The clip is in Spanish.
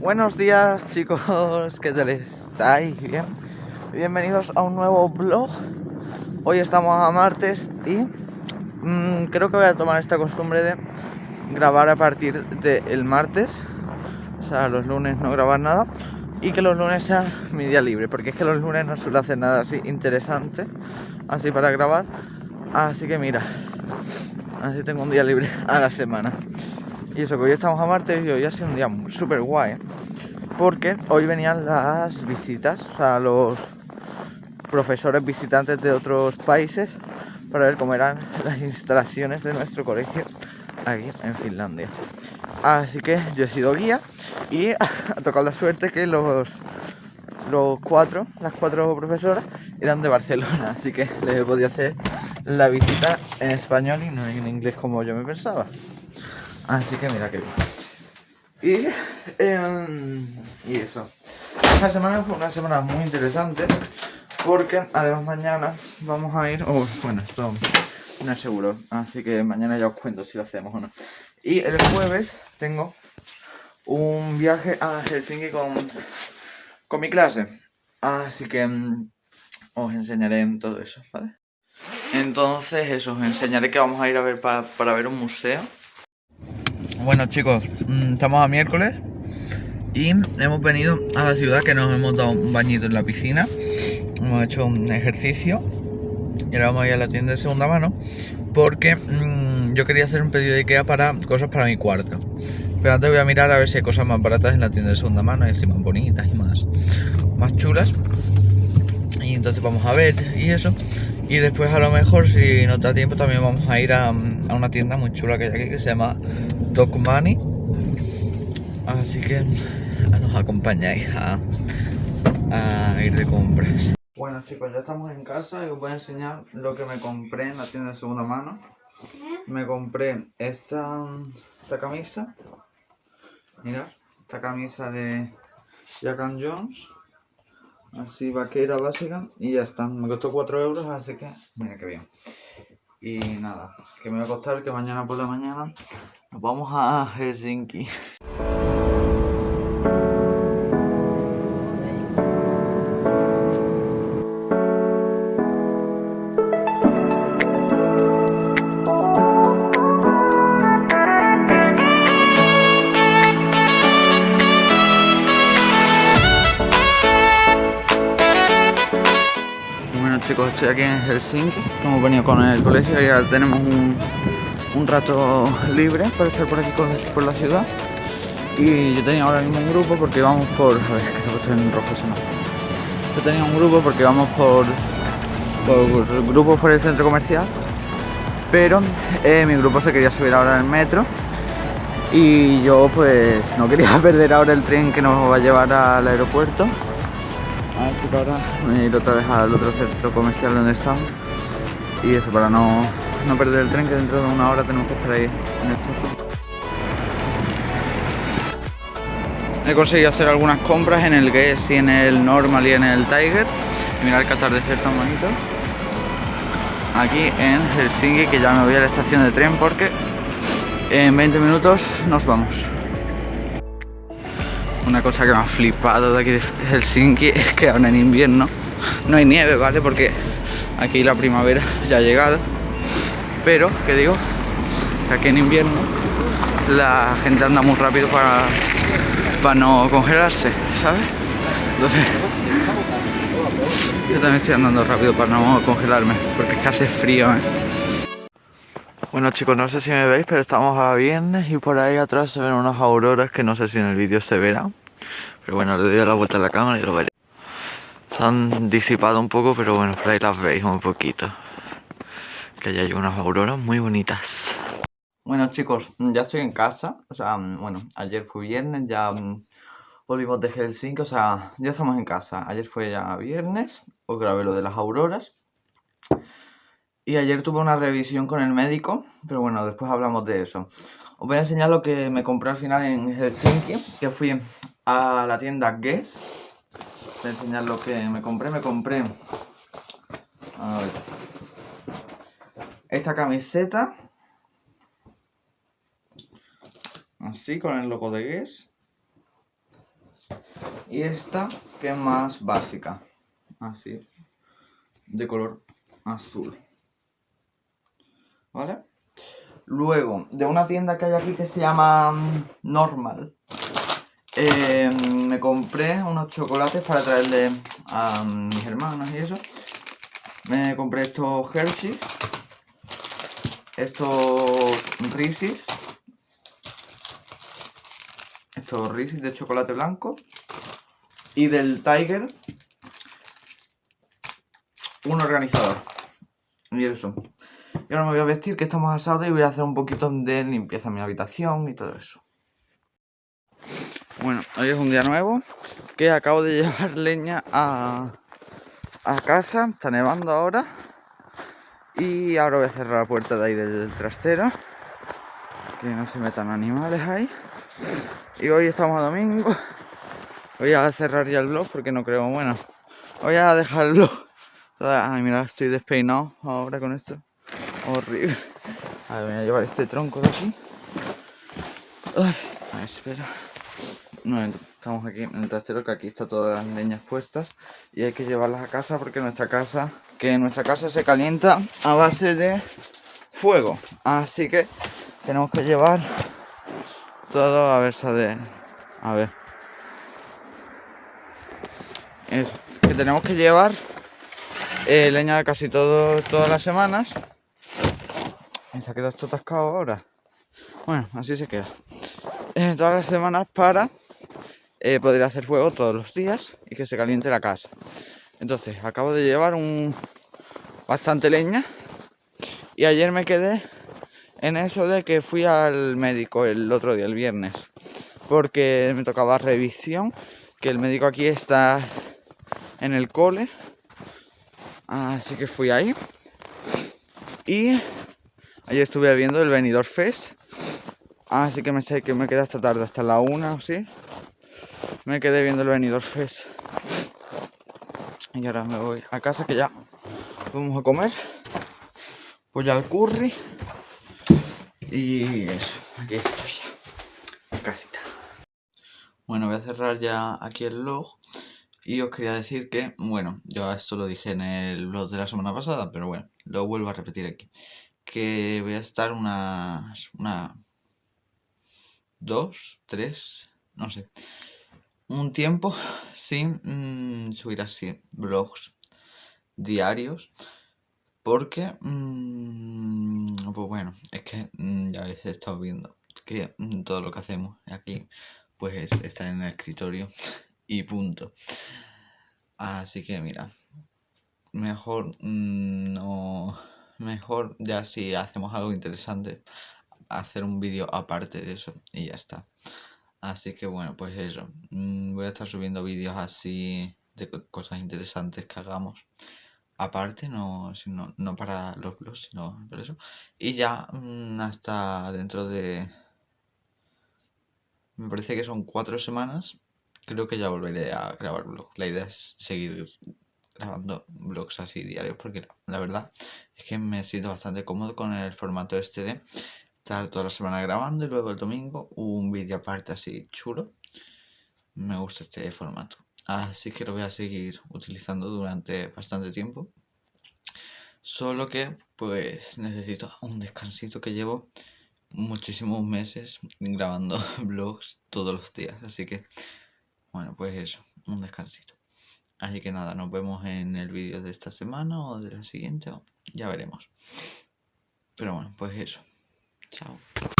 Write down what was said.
Buenos días chicos, ¿qué tal estáis? ¿Bien? Bienvenidos a un nuevo vlog. Hoy estamos a martes y mmm, creo que voy a tomar esta costumbre de grabar a partir del martes. O sea, los lunes no grabar nada. Y que los lunes sea mi día libre Porque es que los lunes no suelo hacer nada así interesante Así para grabar. Así que mira Así tengo un día libre a la semana y eso que hoy estamos a martes y hoy ha sido un día súper guay. Porque hoy venían las visitas, o sea, los profesores visitantes de otros países para ver cómo eran las instalaciones de nuestro colegio aquí en Finlandia. Así que yo he sido guía y ha tocado la suerte que los, los cuatro, las cuatro profesoras eran de Barcelona, así que les he podido hacer la visita en español y no en inglés como yo me pensaba. Así que mira que bien. Y, em, y eso. Esta semana fue una semana muy interesante porque además mañana vamos a ir... Oh, bueno, esto no es seguro, así que mañana ya os cuento si lo hacemos o no. Y el jueves tengo un viaje a Helsinki con, con mi clase. Así que mm, os enseñaré todo eso, ¿vale? Entonces eso, os enseñaré que vamos a ir a ver para, para ver un museo bueno chicos, mm, estamos a miércoles y hemos venido a la ciudad que nos hemos dado un bañito en la piscina, hemos hecho un ejercicio y ahora vamos a ir a la tienda de segunda mano porque mmm, yo quería hacer un pedido de Ikea para cosas para mi cuarto. Pero antes voy a mirar a ver si hay cosas más baratas en la tienda de segunda mano y así más bonitas y más, más chulas. Y entonces vamos a ver y eso. Y después a lo mejor si nos da tiempo también vamos a ir a, a una tienda muy chula que hay aquí que se llama Dog Money. Así que nos acompañáis a, ir de compras. Bueno chicos, ya estamos en casa y os voy a enseñar lo que me compré en la tienda de segunda mano. Me compré esta, esta camisa. Mira, esta camisa de Jack Jones. Así vaquera básica y ya está. Me costó 4 euros, así que mira qué bien. Y nada, que me va a costar que mañana por la mañana nos vamos a Helsinki. Bueno chicos, estoy aquí en Helsinki, hemos venido con el colegio y ya tenemos un, un rato libre para estar por aquí por la ciudad. Y yo tenía ahora mismo un grupo porque vamos por... a ver, es que se puesto en rojo eso no yo tenía un grupo porque vamos por por grupos por el centro comercial pero eh, mi grupo se quería subir ahora al metro y yo pues no quería perder ahora el tren que nos va a llevar al aeropuerto. Así que ahora voy a ir otra vez al otro centro comercial donde estamos. Y eso para no no perder el tren que dentro de una hora tenemos que estar ahí en esto. He conseguido hacer algunas compras en el Guess y en el Normal y en el Tiger. Y mirad que atardecer tan bonito. Aquí en Helsinki, que ya me voy a la estación de tren porque en 20 minutos nos vamos. Una cosa que me ha flipado de aquí de Helsinki es que ahora en invierno no hay nieve, ¿vale? Porque aquí la primavera ya ha llegado pero que digo aquí en invierno la gente anda muy rápido para, para no congelarse, ¿sabes? Entonces yo también estoy andando rápido para no congelarme porque es que hace frío, ¿eh? Bueno chicos, no sé si me veis, pero estamos a viernes y por ahí atrás se ven unas auroras que no sé si en el vídeo se verán. Pero bueno, le doy la vuelta a la cámara y lo veré. Se han disipado un poco, pero bueno, por ahí las veis un poquito que ya hay unas auroras muy bonitas. Bueno chicos, ya estoy en casa, o sea, bueno, ayer fue viernes, ya mm, volvimos de Helsinki, o sea, ya estamos en casa. Ayer fue ya viernes, os grabé lo de las auroras. Y ayer tuve una revisión con el médico, pero bueno, después hablamos de eso. Os voy a enseñar lo que me compré al final en Helsinki, que fui a la tienda Guess. Voy a enseñar lo que me compré, me compré... A ver, esta camiseta. Así, con el logo de Guess. Y esta, que es más básica. Así. De color azul. ¿Vale? Luego, de una tienda que hay aquí que se llama mm, Normal. Eh, me compré unos chocolates para traerle a mis hermanas y eso. Me compré estos Hershey's. Estos Reese's. Estos Reese's de chocolate blanco. Y del Tiger. Un organizador. Y eso. Y ahora me voy a vestir que estamos asados y voy a hacer un poquito de limpieza en mi habitación y todo eso. Bueno, hoy es un día nuevo que acabo de llevar leña a, a casa, está nevando ahora y ahora voy a cerrar la puerta de ahí del trastero que no se metan animales ahí. Y hoy estamos a domingo. Voy a cerrar ya el vlog porque no creo, bueno voy a dejarlo ay mira, estoy despeinado ahora con esto. Horrible. A ver, voy a llevar este tronco de aquí. Ay, espera. No, estamos aquí en el trastero que aquí está todas las leñas puestas y hay que llevarlas a casa porque nuestra casa que nuestra casa se calienta a base de fuego. Así que tenemos que llevar todo a ver de a ver. Eso que tenemos que llevar eh, leña de casi todo, todas las semanas. Se ha quedado esto atascado ahora. Bueno así se queda. Eh, todas las semanas para eh, hacer fuego todos los días y que se caliente la casa. Entonces, acabo de llevar un bastante leña y ayer me quedé en eso de que fui al médico el otro día, el viernes, porque me tocaba revisión, que el médico aquí está en el cole, así que fui ahí. Y ayer estuve viendo el venidor Fest, así que me sé que me quedé hasta tarde, hasta la una o sí, me quedé viendo el venidor Fest. Y ahora me voy a casa que ya vamos a comer. Voy al curry. Y eso, aquí estoy ya. Casita. Bueno, voy a cerrar ya aquí el vlog. Y os quería decir que, bueno, yo esto lo dije en el vlog de la semana pasada, pero bueno, lo vuelvo a repetir aquí. Que voy a estar unas, una, dos, tres, no sé, un tiempo sin mm, subir así vlogs diarios porque mm, pues bueno es que mm, ya habéis estado viendo que todo lo que hacemos aquí pues está en el escritorio y punto. Así que mira mejor no mejor ya si hacemos algo interesante hacer un vídeo aparte de eso y ya está Así que bueno, pues eso. Mm, voy a estar subiendo vídeos así de cosas interesantes que hagamos. Aparte, no, sino, no para los blogs, sino por eso. Y ya mm, hasta dentro de... Me parece que son cuatro semanas. Creo que ya volveré a grabar vlogs. La idea es seguir grabando vlogs así diarios porque la verdad es que me siento bastante cómodo con el formato este de estar toda la semana grabando y luego el domingo un vídeo aparte así chulo. Me gusta este formato. Así que lo voy a seguir utilizando durante bastante tiempo. Solo que pues necesito un descansito que llevo muchísimos meses grabando vlogs todos los días. Así que bueno pues eso, un descansito. Así que nada, nos vemos en el vídeo de esta semana o de la siguiente, ya veremos. Pero bueno, pues eso. Ciao.